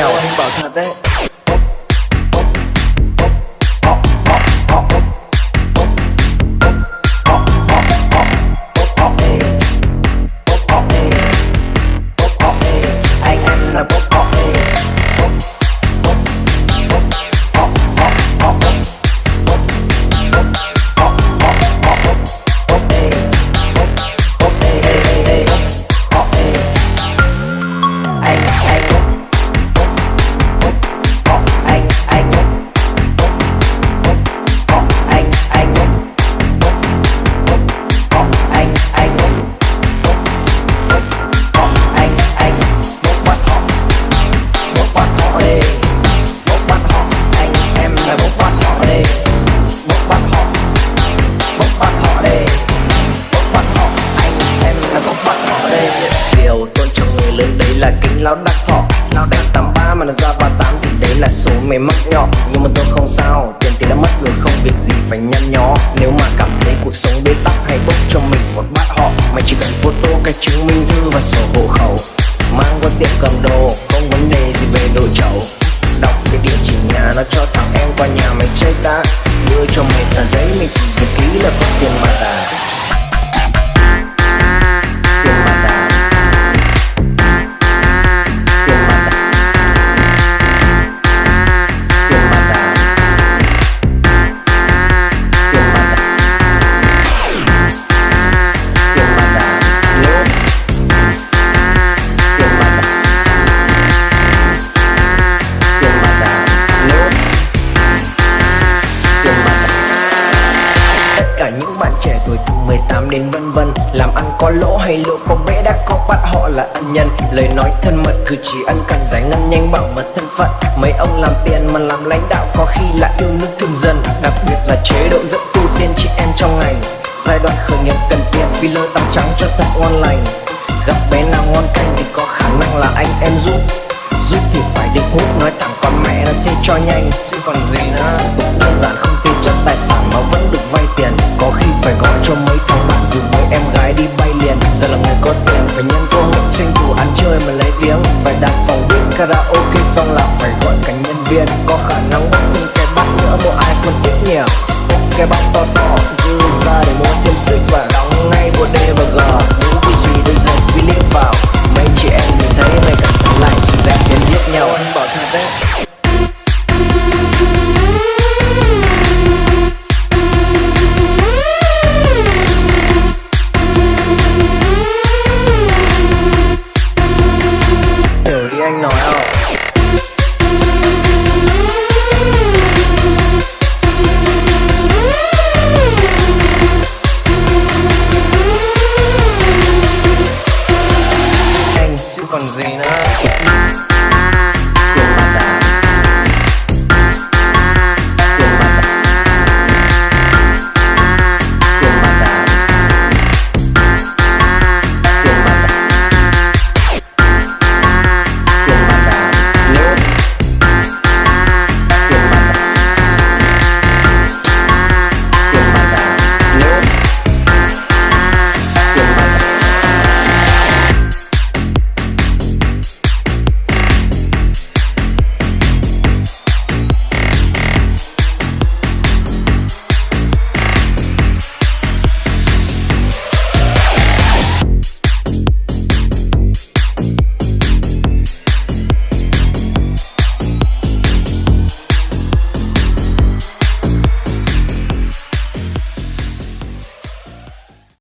nhau anh bảo thật đấy là kính lão đắc thọ. Lão đánh tám ba mà nó ra ba tám, thì đấy là số mày mắc nhỏ. Nhưng mà tôi không sao, tiền thì đã mất rồi, không việc gì phải nhăn nhó. Nếu mà cảm thấy cuộc sống bế tắc hay bốc cho mình một bát họ. Mày chỉ cần photo cái chứng minh thư và sổ hộ khẩu. Mang qua tiệm cầm đồ. 18 vân vân. Làm ăn có lỗ hay lỗ có bé đã có bắt họ là ân nhân. Lời nói thân mật cử chỉ ân cần giải ngân nhanh bảo mật thân phận. Mấy ông làm tiền mà làm lãnh đạo có khi lại yêu nước thương dân. Đặc biệt là chế độ dẫn tu tiên chị em trong ngành. Giai đoạn khởi nghiệp cần tiền, filler tắm trắng cho thật ngon lành gặp bé nào ngon canh karaoke xong là phải gọi cảnh nhân viên. Có khả năng bắt những cái bắt nữa một iPhone ít nhiều. Cái bắt to to, dư ra để mua thêm xích và đóng ngay bộ D và G. Những cái gì được dành Philip vào. Mấy chị em nhìn thấy mày cảm thấy lại chỉ dành chân giết nhau. Anh bảo thật đấy. Zena.